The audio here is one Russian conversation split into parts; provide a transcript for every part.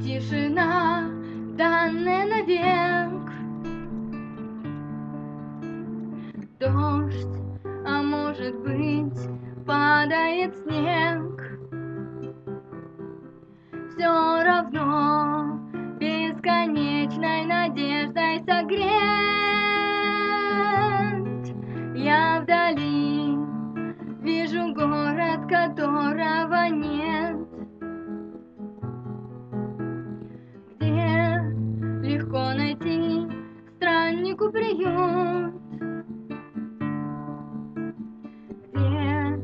тишина, данная навек. Дождь, а может быть, падает снег. Все равно бесконечной надеждой согреть. Страннику приют.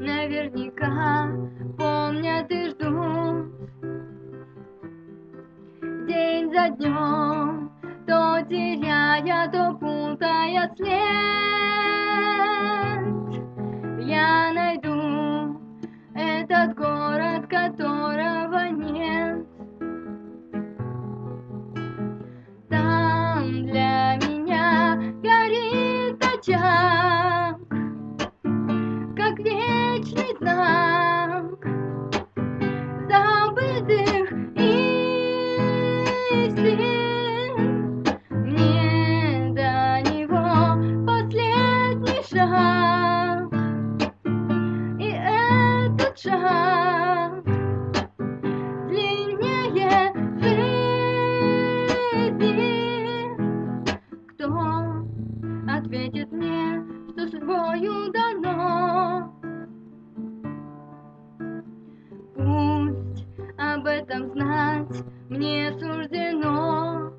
наверняка помнят и ждут День за днем, то теряя, то путая след Я найду этот город, ответит мне, что судьбою дано? об этом знать мне суждено.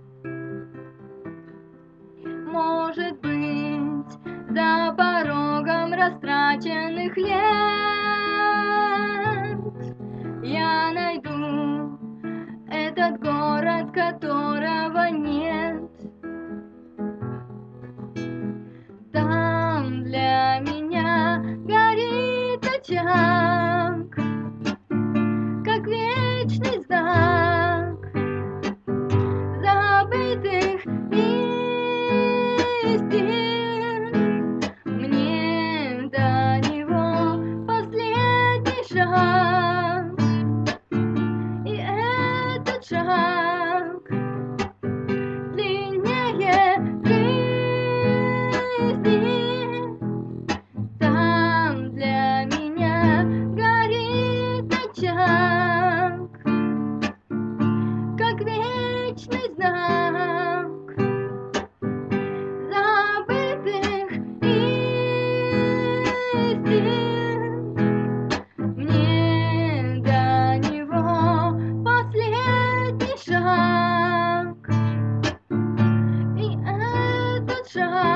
Может быть, за порогом растраченных лет я найду этот город, которого нет. जहां sun.